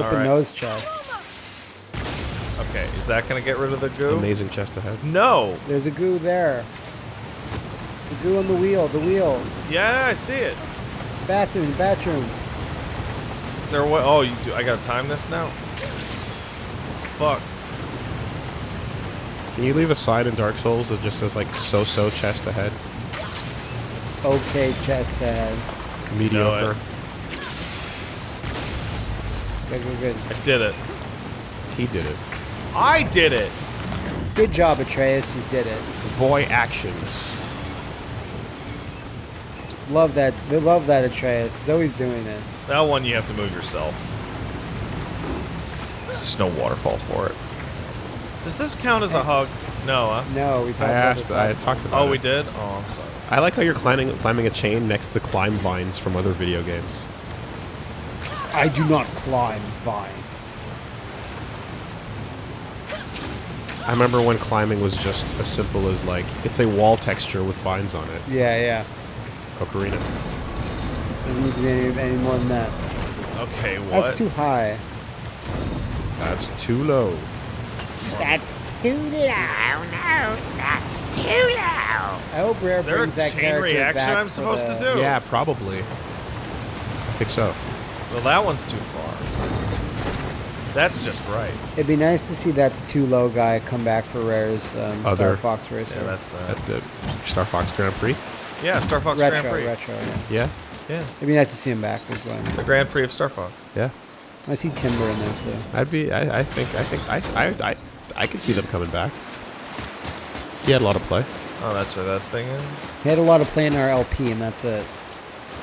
Open Alright. nose chest. Okay, is that gonna get rid of the goo? Amazing chest ahead. No. There's a goo there. The goo on the wheel. The wheel. Yeah, I see it. Bathroom. Bathroom. Is there what? Oh, you do. I gotta time this now. Fuck. Can you leave a side in Dark Souls that just says like so-so chest ahead? Okay, chest ahead. Mediocre. Good, good, good. I did it. He did it. I did it. Good job, Atreus. You did it. Boy actions. Love that. They love that Atreus. He's always doing it. That one you have to move yourself. There's no waterfall for it. Does this count as a hug? No, huh? No, we talked I about asked. this I last talked about. Oh, it. we did? Oh, I'm sorry. I like how you're climbing climbing a chain next to climb vines from other video games. I do not climb vines. I remember when climbing was just as simple as like it's a wall texture with vines on it. Yeah, yeah. Ocarina. Doesn't need to be any, any more than that. Okay, what? That's too high. That's too low. That's too low. No, that's too low. I hope Rare Is there a that chain character reaction back I'm supposed the- to do? Yeah, probably. I think so. Well, that one's too far. That's just right. It'd be nice to see that's too low guy come back for Rare's um, Star Fox Racer. Yeah, that's that. At the Star Fox Grand Prix. Yeah, Star Fox retro, Grand Prix. retro. Yeah. Yeah. Yeah, It'd be nice to see him back. Is what I mean. the Grand Prix of Star Fox. Yeah. I see Timber in there too. I'd be. I, I think. I think. I could see them coming back. He had a lot of play. Oh, that's where that thing is. He had a lot of play in our LP, and that's it.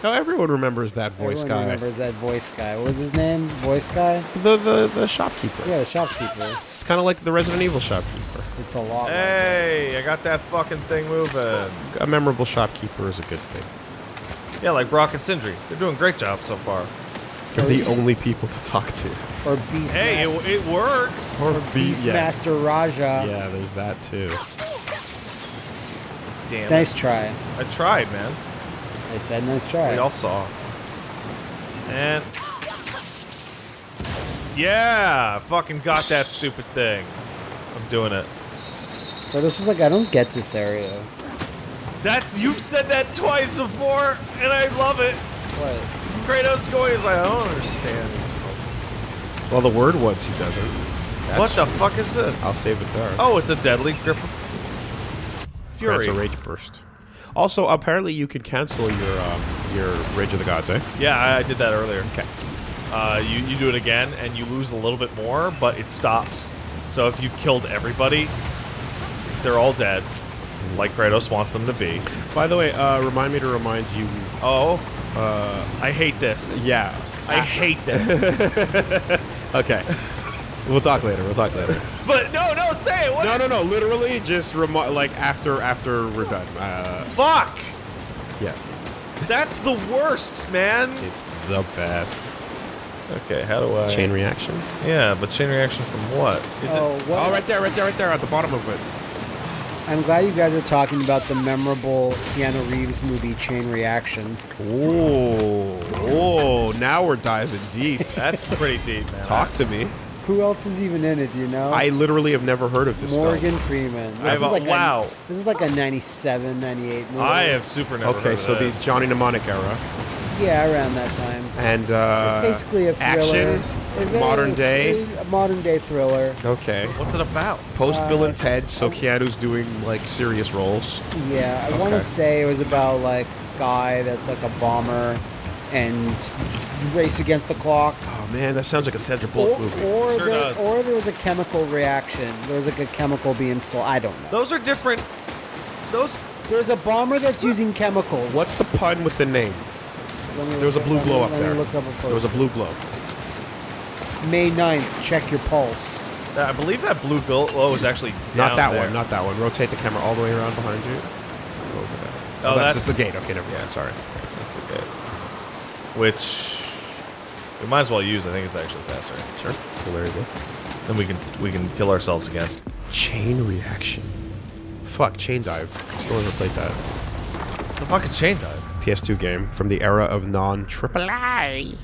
No, everyone remembers that voice Everyone guy. remembers that voice guy. What was his name? Voice guy? The the the shopkeeper. Yeah, the shopkeeper. It's kind of like the Resident Evil shopkeeper. It's a lot. like. Hey, I got that fucking thing moving. A memorable shopkeeper is a good thing. Yeah, like Brok and Sindri. They're doing a great job so far. They're the only people to talk to. Or Beast. Hey, it, it works. Or beast Beastmaster Raja. Yeah, there's that too. Damn Nice it. try. I tried, man. I said nice try. We all saw. And yeah, fucking got that stupid thing. I'm doing it. So this is like I don't get this area. That's you've said that twice before, and I love it. What? Kratos going is like I don't understand these puzzles. Well, the word once he doesn't. What the fuck is this? I'll save it there. Oh, it's a deadly grip of fury. That's a rage burst. Also, apparently you can cancel your um, your Rage of the Gods, eh? Yeah, I, I did that earlier. Okay. Uh, you, you do it again, and you lose a little bit more, but it stops. So if you've killed everybody, they're all dead, like Kratos wants them to be. By the way, uh, remind me to remind you. Oh, uh, I hate this. Yeah. I hate this. Okay. we'll talk later. We'll talk later. but no, no, say it. What? no, no, no. Literally, just remi- like after after we're done. Uh, Fuck. yeah. That's the worst, man. It's the best. Okay, how do I? Chain reaction. Yeah, but chain reaction from what? Is oh, it? what? Oh, right there, right there, right there, at the bottom of it. I'm glad you guys are talking about the memorable Keanu Reeves movie Chain Reaction. Oh, oh, now we're diving deep. That's pretty deep, man. Talk to me. Who else is even in it? Do you know? I literally have never heard of this Morgan film. Freeman. This I have is a- like wow. A, this is like a 97, 98 movie. I have super never. heard Okay, of so the. Johnny Mnemonic era Yeah, around that time. and uh, It's basically a thriller. action, It's a- modern day. A modern day thriller. Okay. What's it about? Post Bill Uh, and Ted, so Keanu's doing like serious roles. Yeah, I want to say it was about like guy that's like a bomber and race against the clock. Oh man, that sounds like a Sandra Or, Bullock movie. or, Sure there, does. or there was a chemical reaction. There was like a chemical being sold. I don't know. Those are different. Those. There's a bomber that's using chemicals. What's the pun with the name? There was a blue glow up there. look There was a blue glow. May 9th, check your pulse. I believe that blue glow is actually down Not that there. one, not that one. Rotate the camera all the way around behind you. Over there. Oh, oh that's, that's- just the gate. Okay, never mind. Sorry. That's okay. Which we might as well use. I think it's actually faster. Sure. Well, there you go. Then we can we can kill ourselves again. Chain reaction. Fuck, Chain Dive. I Still never played that. The fuck is chain dive? PS2 game from the era of non triple That's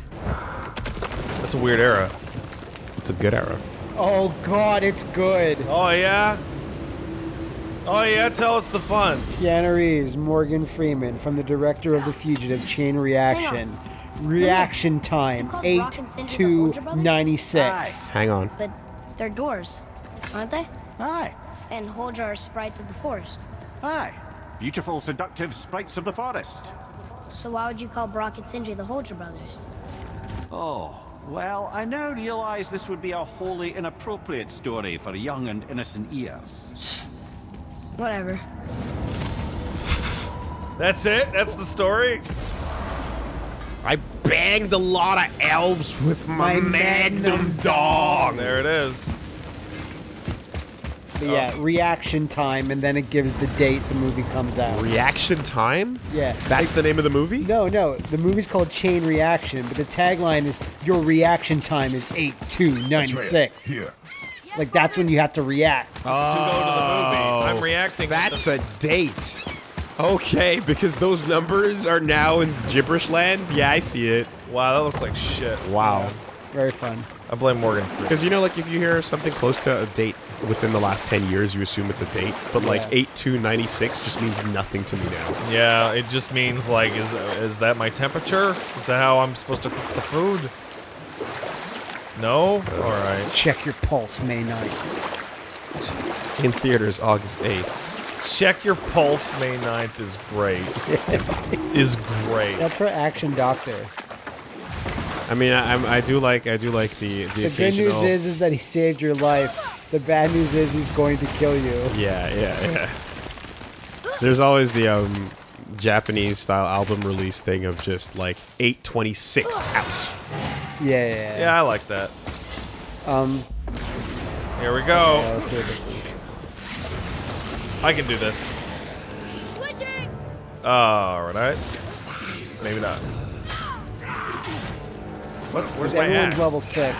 a weird era. It's a good era. Oh God, it's good. Oh yeah. Oh yeah. Tell us the fun. Keanu Reeves, Morgan Freeman, from the director of The Fugitive, Chain Reaction. Reaction time, 8 Rock and Sindri the to Huldra Brothers? 96. Hang on. But they're doors, aren't they? Aye, And Huldra are sprites of the forest. aye. Beautiful, seductive sprites of the forest. So why would you call Brok and Sindri the Huldra brothers? Oh, well, I now realize this would be a wholly inappropriate story for young and innocent ears. Whatever. That's it. That's the story. I banged a lot of elves with my, My magnum Magnum dog. There it is. So yeah, reaction time, and then it gives the date the movie comes out. Reaction time? Yeah. That's the name of the movie? No, no, the movie's called Chain Reaction, but the tagline is your reaction time is 8 to 96. Here. Like that's when you have to react. To go to the movie. I'm reacting. Oh, That's a date. Okay, because those numbers are now in gibberish land. Yeah, I see it. Wow, that looks like shit. Wow. Very fun. I blame Morgan Freeman. Because you know, like if you hear something close to a date within the last ten years, you assume it's a date. But like Yeah. eight two ninety six just means nothing to me now. Yeah, it just means like, is is that my temperature? Is that how I'm supposed to cook the food? No. All right. Check your pulse, May 9th. In theaters, August eighth. Check your pulse. May 9th is great. is great. That's for Action Doctor. I mean, I, I'm- do like I do like the the, The good news is, is that he saved your life. The bad news is he's going to kill you. Yeah, yeah, yeah. There's always the um, Japanese style album release thing of just like 826 out. Yeah, yeah, yeah. Yeah, I like that. Um, Here we yeah, go. let's see what this is. I can do this. Switching! All right. Maybe not. What? Where's my axe? level six.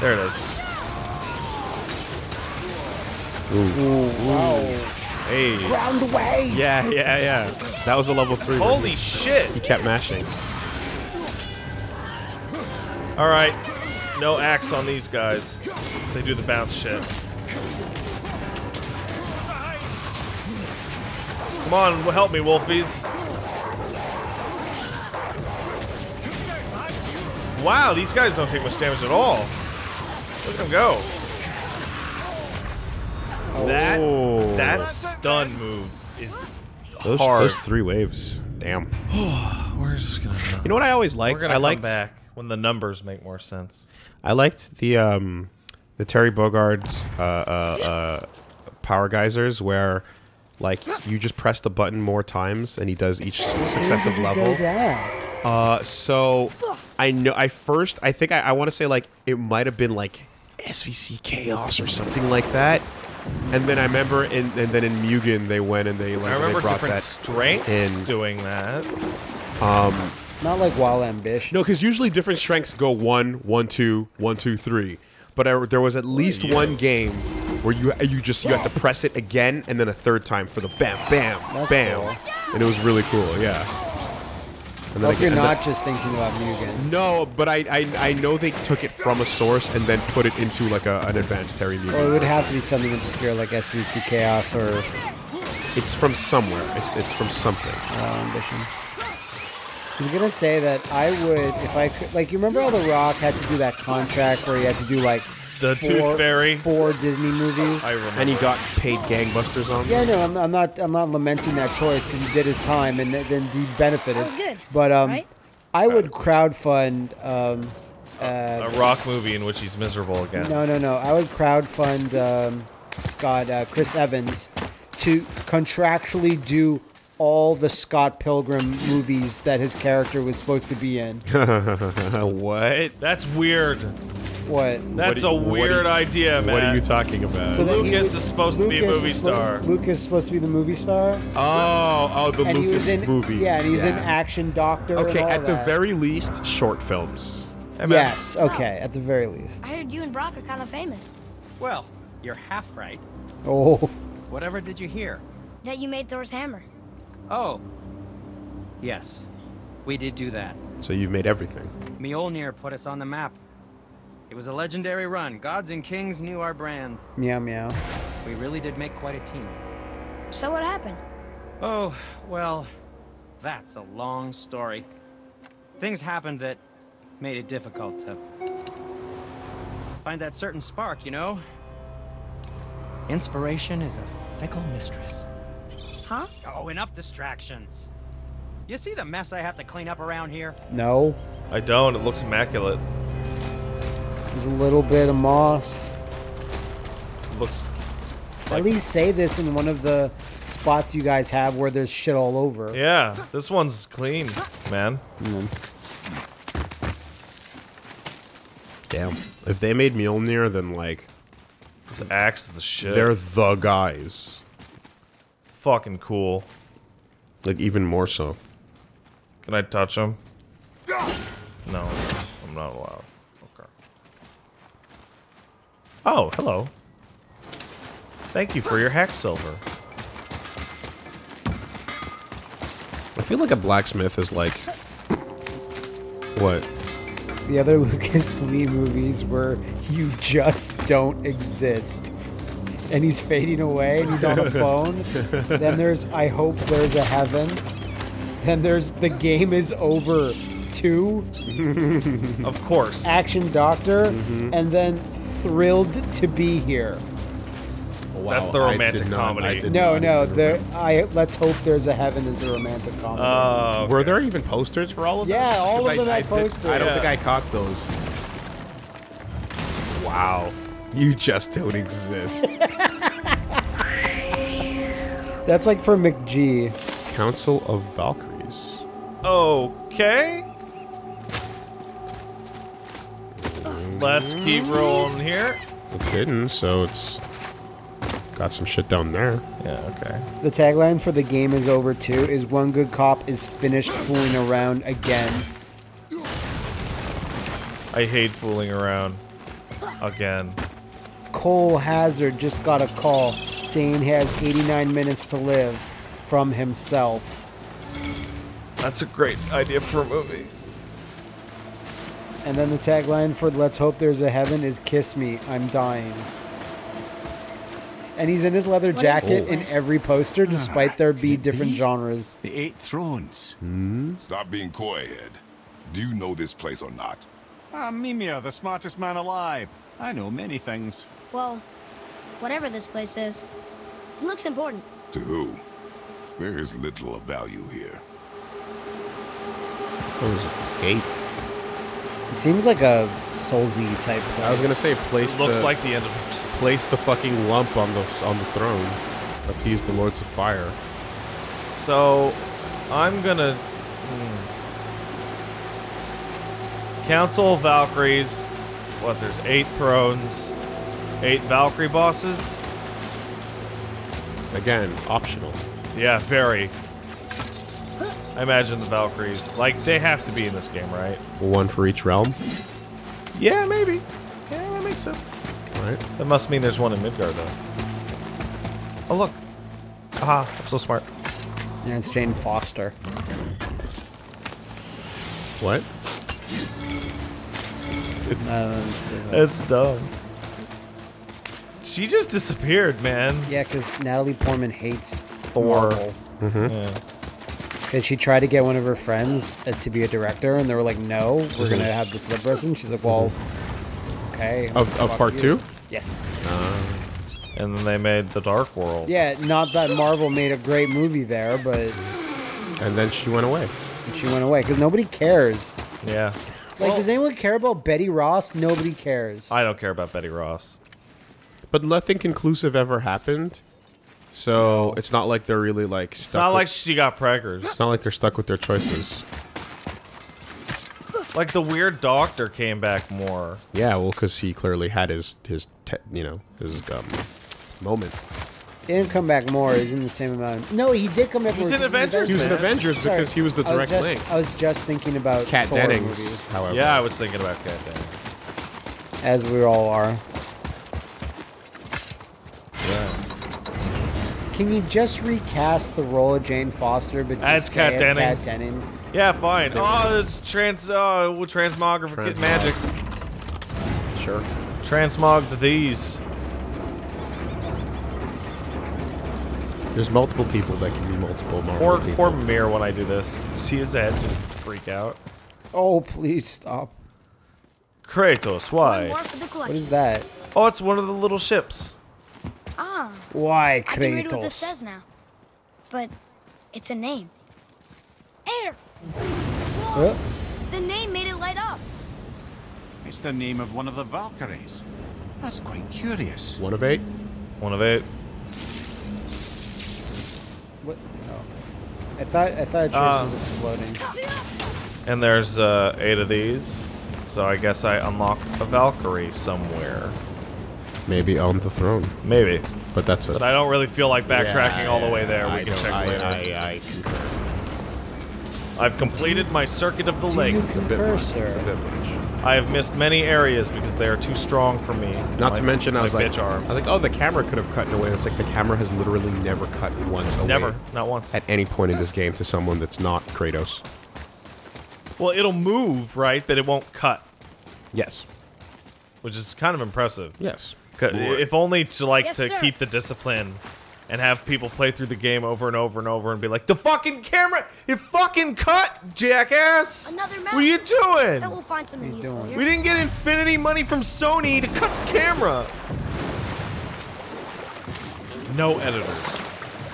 There it is. Wow. Hey. Round away. Yeah, yeah, yeah. That was a level three. Holy he- shit! He kept mashing. All right. No axe on these guys. They do the bounce shit. Come on, help me, Wolfies. Wow, these guys don't take much damage at all. Look at them go. That Oh. that stun move is Those, hard. those three waves. Damn. Where's this gonna go? You know what I always We're liked? gonna I come liked back when the numbers make more sense. I liked the um the Terry Bogard's uh, uh, uh, power geysers where like you just press the button more times and he does each successive Where does he level. do? Uh, so I know I first I think I, I want to say like it might have been like SVC Chaos or something like that. And then I remember in and then in Mugen they went and they like I remember they brought different that strengths in. doing that. Not like Wild Ambition. No, because usually different strengths go one, one, two, one, two, three. But I, there was at least you? one game where you you just you had to press it again and then a third time for the bam, bam, That's bam, cool. and it was really cool. Yeah. And Hope you're not just thinking about Mugen. No, but I, I I know they took it from a source and then put it into like a, an advanced Terry Or it would have to be something obscure like SVC Chaos or It's from somewhere. It's it's from something. Wild Ambition. I was gonna say that I would if I could like you remember how The Rock had to do that contract where he had to do like The Tooth Fairy. four Disney movies. I remember. And he got paid gangbusters on. Yeah, no, I'm, I'm not. I'm not lamenting that choice because he did his time and th- then he benefited. That was good, But um, right? I would crowdfund. Um, a rock movie in which he's miserable again. no, no, no. I would crowdfund. Um, God, uh, Chris Evans to contractually do all the Scott Pilgrim movies that his character was supposed to be in. what? That's weird. What? That's What a do you- what weird you- idea, man. What are you talking about? So that he Lucas would- is supposed to be a movie is suppo- star. Lucas is supposed to be the movie star, oh, oh, the and he Lucas was in movies. Yeah, and he was in yeah. Action Doctor. Okay, and all at the very least, short films. Hey, man. Yes. Okay, at the very least. I heard you and Brok are kind of famous. Well, you're half right. Oh. Whatever did you hear? That you made Thor's hammer. Oh. Yes. We did do that. So you've made everything. Mjolnir put us on the map. It was a legendary run. Gods and kings knew our brand. Meow meow. We really did make quite a team. So what happened? Oh, well, that's a long story. Things happened that made it difficult to find that certain spark, you know? Inspiration is a fickle mistress. Huh? Oh, enough distractions. You see the mess I have to clean up around here? No. I don't. It looks immaculate. There's a little bit of moss. It looks. At least say this in one of the spots you guys have where there's shit all over. Yeah, this one's clean, man. Damn. If they made Mjolnir, then like This axe is the shit. they're the guys. fucking cool. Like even more so. Can I touch him? No, I'm not allowed. Okay. Oh, hello. Thank you for your hacksilver. I feel like a blacksmith is like what? The other Lucas Lee movies where you just don't exist. And he's fading away and he's on a phone. then there's I hope there's a heaven. Then there's the game is over two, Of course. action doctor, Mm-hmm. and then thrilled to be here. Wow, That's the romantic did not- comedy. I did No, no, even the remember. I let's hope there's a heaven is the romantic comedy. Uh, Were there even posters for all of them? Yeah, all of I- them I had did- posters. I don't Yeah. think I caught those. Wow. You just don't exist. That's like for McG. Council of Valkyries. okay. Let's keep rolling here. It's hidden, so it's got some shit down there. Yeah, okay. The tagline for the game is over too is one good cop is finished fooling around again. I hate fooling around. Again. Cole Hazard just got a call saying he has 89 minutes to live from himself. That's a great idea for a movie. And then the tagline for Let's Hope There's a Heaven is Kiss Me, I'm Dying. And he's in his leather What is jacket in every poster, despite there be different genres. The Eight Thrones. Stop being coy, Ed. Do you know this place or not? Ah, Mimir, the smartest man alive. I know many things. Well, whatever this place is, it looks important. To who? There is little of value here. What was it? Gate. It seems like a Soulsy type place. I was gonna say place It looks the, like the end of it. place the fucking lump on the on the throne. Appease the lords of fire. So, I'm gonna. hmm. Council of Valkyries. What? There's eight thrones, eight Valkyrie bosses. Again, optional. Yeah, very. I imagine the Valkyries, like they have to be in this game, right? One for each realm. Yeah, maybe. Yeah, that makes sense. Right. That must mean there's one in Midgard, though. Oh look. Aha! I'm so smart. And it's Jane Foster. What? Uh, let's. It's dumb. She just disappeared, man. yeah, because Natalie Portman hates Thor. Marvel. Yeah. And she tried to get one of her friends uh, to be a director, and they were like, "No, we're gonna have this other person." She's like, "Well, okay." Of, of part you." two? Yes. And then they made the Dark World. Yeah, not that Marvel made a great movie there, but And then she went away. she went away because nobody cares. Yeah. Like, does anyone care about Betty Ross? Nobody cares. I don't care about Betty Ross. But nothing conclusive ever happened. So it's not like they're really like stuck It's not with- like she got preggers. it's not like they're stuck with their choices. Like the weird doctor came back more. Yeah, well, because he clearly had his his te- you know his um, moment. He didn't come back more. He's in the same amount. No, he did come back. He was more in Avengers, He was in man. Avengers Sorry, because he was the I direct just, link. I was just thinking about Kat Thor Dennings, movies, however. Yeah, I was thinking about Kat Dennings. as we all are. Yeah. Can you just recast the role of Jane Foster, but just As say Kat as Dennings. Kat Dennings? Yeah, fine. Oh, it's trans uh transmographer Transmog. magic. Sure. Transmogged these. There's multiple people that can be multiple Marvel Poor, people. poor Mir when I do this. See his head just freak out. Oh, please stop. Kratos, why? more for the What collection. that? Oh, it's one of the little ships. Ah, Why, I can read what this says now. But it's a name. Air. Huh? The name made it light up. It's the name of one of the Valkyries. That's quite curious. One of eight. One of eight. What? Oh. I thought I thought Trish Uh, was exploding. And there's uh, eight of these. So I guess I unlocked a Valkyrie somewhere. Maybe on the throne. Maybe. But that's it. But I don't really feel like backtracking all the way there. We I can don't- check I, later. I, I concur. I've completed my circuit of the Do lake. It's a bit much. It's a bit much. I have missed many areas because they are too strong for me. Not My- to mention, I was like, bitch arms. I was like, oh, the camera could have cut away. It's like the camera has literally never cut once away never, not once. at any point in this game to someone that's not Kratos. Well, it'll move, right? But it won't cut, Yes. which is kind of impressive. Yes. 'Cause If only to like Yes, to sir. keep the discipline and have people play through the game over and over and over and be like, the fucking camera, it fucking cut, jackass. Another map. What are you doing? That will find something you useful doing? here. We didn't get Infinity money from Sony to cut the camera. No editors.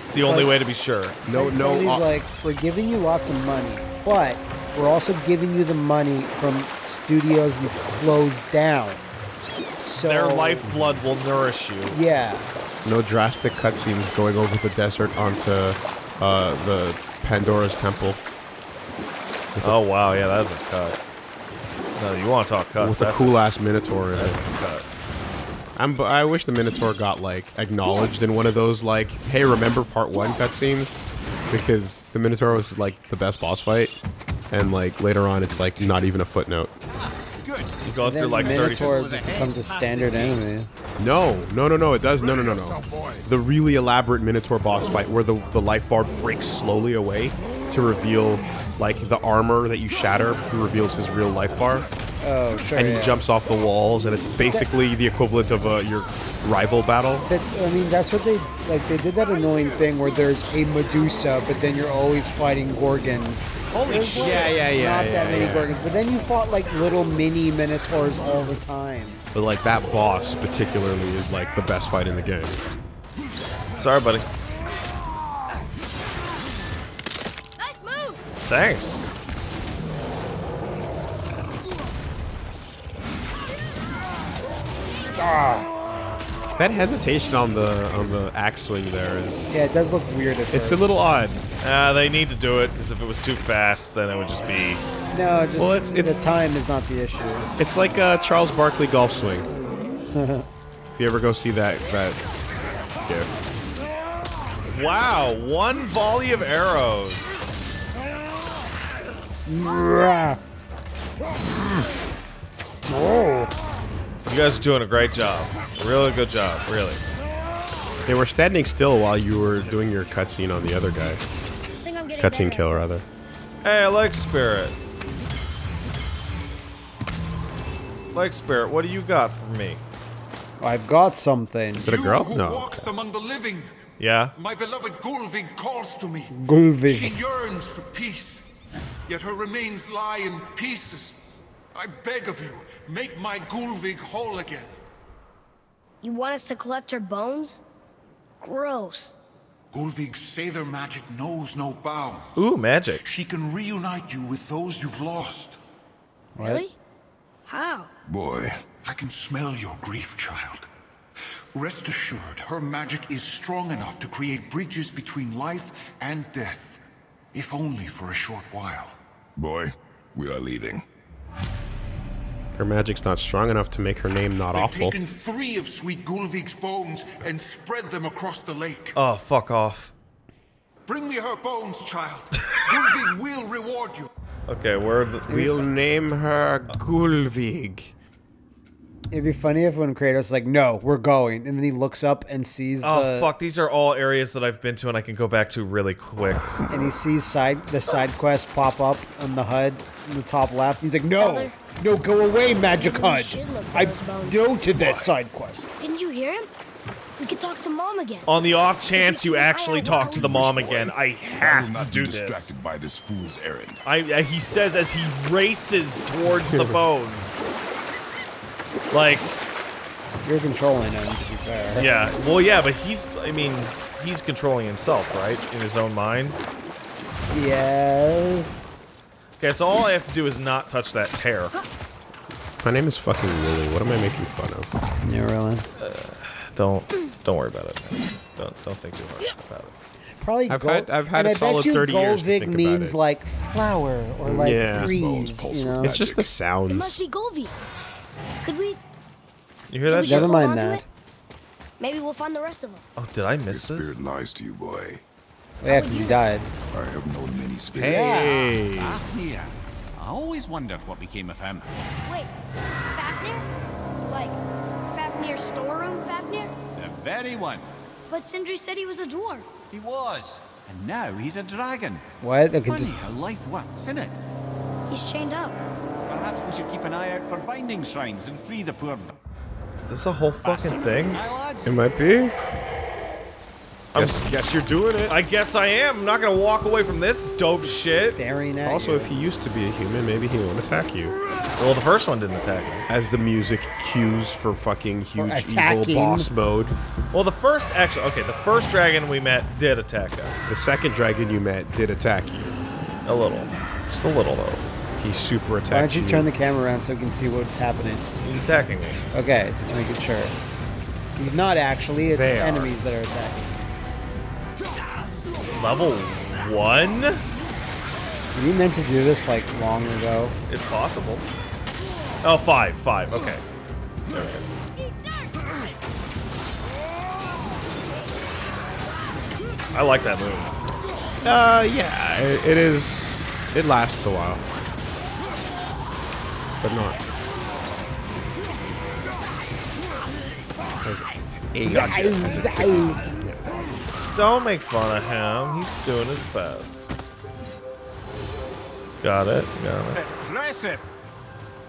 It's the only like- way to be sure. No, Like, no. Sony's uh, like, we're giving you lots of money, but we're also giving you the money from studios we've closed down. So Their lifeblood will nourish you. Yeah. no drastic cutscenes going over the desert onto uh, the Pandora's temple Oh wow, yeah, that's a cut. No, you want to talk cuts? with a that's cool ass Minotaur in A, that's it. a cut. I'm, I wish the Minotaur got like acknowledged in one of those like, hey, remember part one cutscenes? Because the Minotaur was like the best boss fight, and like later on, it's like not even a footnote. Good. You go Then through like 30 Minotaur just becomes a standard enemy. No, no, no, no, it does. No, no, no, no. The really elaborate Minotaur boss fight where the, the life bar breaks slowly away to reveal like the armor that you shatter, he reveals his real life bar, Oh, sure. and he yeah. jumps off the walls, and it's basically the equivalent of uh, your rival battle. But I mean, that's what they like. They did that annoying thing where there's a Medusa, but then you're always fighting Gorgons. Holy There's shit. Yeah, yeah, yeah, Not yeah, that many yeah. Gorgons, but then you fought like little mini Minotaurs all the time. But like that boss particularly is like the best fight in the game. Sorry, buddy. Nice move. Thanks. That hesitation on the on the axe swing there is Yeah, it does look weird at it's first. a little odd. Uh, they need to do it because if it was too fast, then it would just be. No, just Well, it's- it's- the time is not the issue. It's like a Charles Barkley golf swing. if you ever go see that that gif. Wow, one volley of arrows. Oh, You guys are doing a great job. Really good job, really. They were standing still while you were doing your cutscene on the other guy. I think I'm getting Cutscene at kill, rather. Hey, Leg Spirit. Leg Spirit, what do you got for me? I've got something. Is it a girl? who No. walks among the living, Yeah? my beloved Gullveig calls to me. Gullveig. She yearns for peace, yet her remains lie in pieces. I beg of you, make my Gullveig whole again. You want us to collect her bones? Gross. Gullveig's Sather magic knows no bounds. Ooh, magic. She can reunite you with those you've lost. Really? How? Boy, I can smell your grief, child. Rest assured, her magic is strong enough to create bridges between life and death, if only for a short while. boy, we are leaving. Her magic's not strong enough to make her name not They've awful. taken three of Sweet Gullveig's bones and spread them across the lake. Oh, fuck off. Bring me her bones, child. Gullveig will reward you. Okay, where the. We'll name her Gullveig. It'd be funny if when Kratos is like, "No, we're going," and then he looks up and sees Oh, the fuck, these are all areas that I've been to and I can go back to really quick. and he sees side the side quest pop up on the HUD in the top left. He's like, "No, Father, No, go away, Magic Maybe HUD. should look for I those bones. no to this side quest. Didn't you hear him? We could talk to Mom again. On the off chance you actually talk to the mom again, I I will have to do be this. distracted by this fool's errand. I, I he says as he races towards the bones. Like, You're controlling him, to be fair. yeah, well, yeah, but he's, I mean, he's controlling himself, right, in his own mind. Yes. Okay, so all I have to do is not touch that tear. My name is fucking Willy. What am I making fun of? Yeah, really. Uh, don't, don't worry about it. man. Don't, don't think too hard about it. Probably. I've Gol- had- I've had and a I bet solid you 30 years to Golvig think about means it. like flower or like Yeah. Breeze. pulse You with know. It's just the It must sounds. be Golvi. Could we? You hear that? we shit? just Never mind that. Maybe we'll find the rest of them. Oh, did I Your miss this? spirit lies to you, boy. Yeah, 'cause you died. I have known many spirits. Hey. Ah, ah, Fafnir. I always wondered what became of him. Wait, Fafnir? Like Fafnir storeroom Fafnir? The very one. But Sindri said he was a dwarf. He was. And now he's a dragon. What? Okay, Funny just how life works, isn't it? He's chained up. Perhaps we should keep an eye out for binding shrines and free the poor Is this a whole fucking thing? It might be. Guess, guess you're doing it. I guess I am. I'm not gonna walk away from this dope shit. staring at Also, you. if he used to be a human, maybe he won't attack you. Well, the first one didn't attack me. As the music cues for fucking huge evil boss mode. Well, the first actually, okay, the first dragon we met did attack us The second dragon you met did attack you. a little, just a little though. He super attacked Why don't you turn the camera around so we can see what's happening? He's attacking me. Okay, just making sure. He's not actually. It's They are. enemies that are attacking. Level one? Were you meant to do this like long ago? It's possible. Oh, five, five. Okay. I like that move. Uh, yeah, it, it is. It lasts a while, but not. There's eight. Don't make fun of him. He's doing his best. Got it. Got it. Impressive.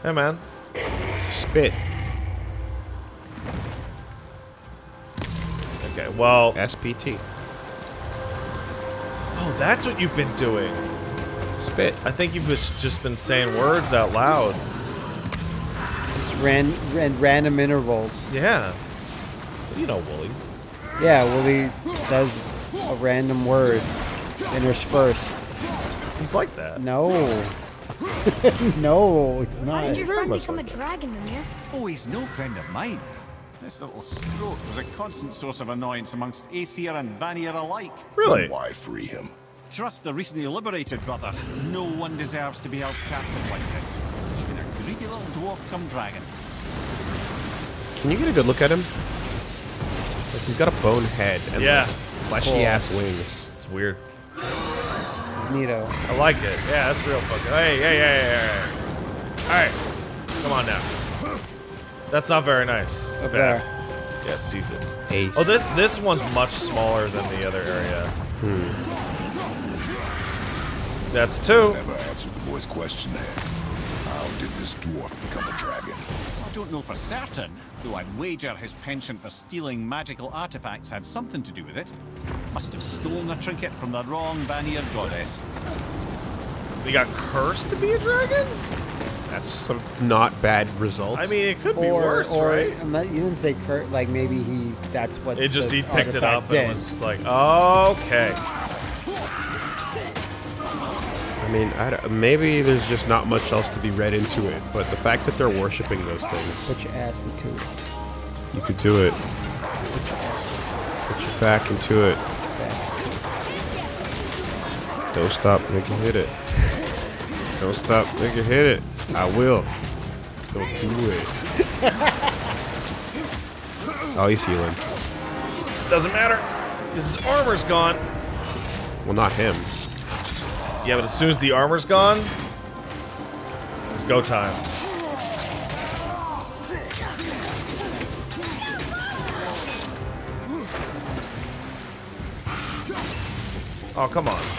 Hey, man. Spit. Okay. Well. SPT. Oh, that's what you've been doing. Spit. I think you've just just been saying words out loud. Just ran, ran random intervals. Yeah. You know, Wooly. Yeah, Willie says a random word interspersed. He's like that. No. no, it's How not. did your friend become like a dragon, Mimir? Oh, he's no friend of mine. This little scrote was a constant source of annoyance amongst Aesir and Vanir alike. Really? Why free him? Trust the recently liberated brother. No one deserves to be held captive like this. Even a greedy little dwarf come dragon. Can you get a good look at him? Like he's got a bone head and Yeah. like, fleshy ass wings. It's weird. Neato. I like it. Yeah, that's real fucking. Hey, hey, hey, hey, hey. All right, come on now. That's not very nice. Up Bad. there. Yeah, sees it. Ace. Oh, this this one's much smaller than the other area. Hmm. That's two. Never answered the boy's question there. How did this dwarf become a dragon? I don't know for certain, though I'd wager his penchant for stealing magical artifacts had something to do with it. Must have stolen a trinket from the wrong Vanir goddess. We got cursed to be a dragon. That's a not bad result. I mean, it could be worse, or right? Not, you didn't say Kurt. Like maybe he. That's what. It just he picked it up did. and was just like, okay. I mean, I maybe there's just not much else to be read into it, but the fact that they're worshiping those things, Put your ass into it. you could do it. Put your back into it. Don't stop, nigga, hit it. Don't stop, nigga, hit it. I will. Don't do it. oh, he's healing. Doesn't matter. His armor's gone. Well, not him. Yeah, but as soon as the armor's gone, it's go time. Oh, come on.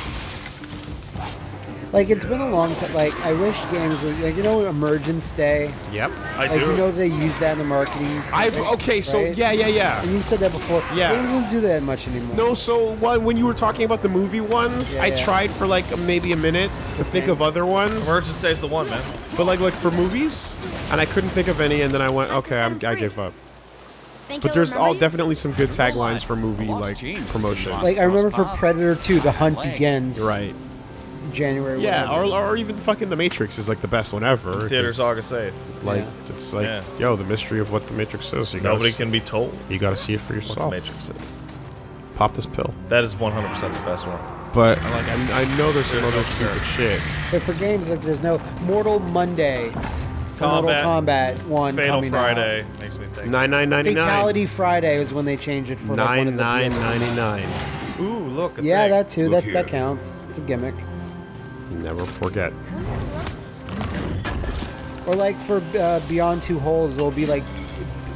Like it's been a long time. Like I wish games were like you know Emergence Day. Yep. I Like do. you know they use that in the marketing. I've right? okay, so Right? yeah, yeah, yeah. And you said that before. Yeah. Games don't do that much anymore. No, so what, when you were talking about the movie ones, Yeah, I yeah. tried for like maybe a minute to think of other ones, Emergence Day's the one, man. but like like for movies, and I couldn't think of any, and then I went, okay, I'm, I give up. Think But there's all you? definitely some good taglines for movie like promotion. Like I remember for. Predator 2, The Hunt Begins. Right. January. Yeah, or, whatever. or even fucking The Matrix is like the best one ever. 'cause, Theaters August 8th. Like Yeah. it's like, Yeah. yo, the mystery of what the Matrix is. You Nobody gotta, can be told You got to see it for yourself. what the yourself. Matrix is. Pop this pill. That is 100% the best one. But like, I, I know there's some There's other stupid shit. But for games like there's no Mortal Monday. For Combat. Mortal Kombat one Fatal coming Friday makes me think. Nine nine out. ninety nine. Fatality Friday was when they change it for like one Nine of the nine PS- ninety nine. Ooh, look. A Yeah, thing. that too. Look That that counts. It's a gimmick. Never forget. Or like for uh, Beyond Two Holes, it'll be like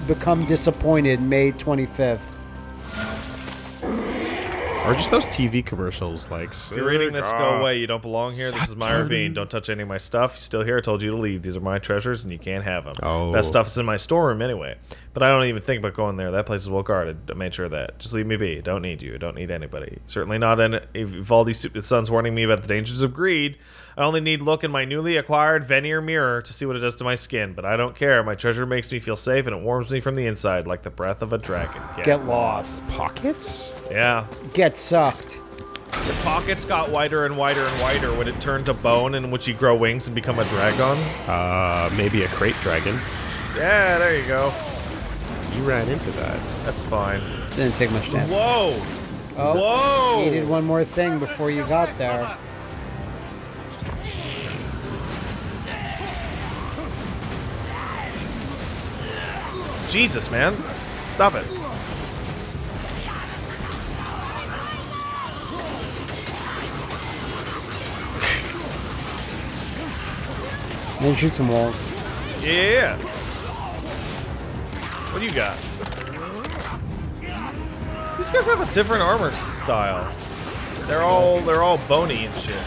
become disappointed May 25th. Or just those TV commercials, like. You're reading this, go away. You don't belong here. This is my Saturn. ravine. Don't touch any of my stuff. You're still here. I told you to leave. These are my treasures, and you can't have them. Oh. Best stuff is in my storeroom anyway. But I don't even think about going there. That place is well guarded. I made sure of that. Just leave me be. Don't need you. Don't need anybody. Certainly not any. If Valdi's stupid son's warning me about the dangers of greed, I only need look in my newly acquired Vanir mirror to see what it does to my skin. But I don't care. My treasure makes me feel safe, and it warms me from the inside like the breath of a dragon. Get lost. Pockets? Yeah. Get sucked. The pockets got wider and wider and wider when it turned to bone, in which you grow wings and become a dragon. Uh, maybe a crate dragon. Yeah, there you go. You ran into that. That's fine. Didn't take much damage. Whoa! Oh, Whoa! needed one more thing before you got there. Jesus, man. Stop it. Then shoot some walls. Yeah. What do you got? These guys have a different armor style. They're all they're all bony and shit.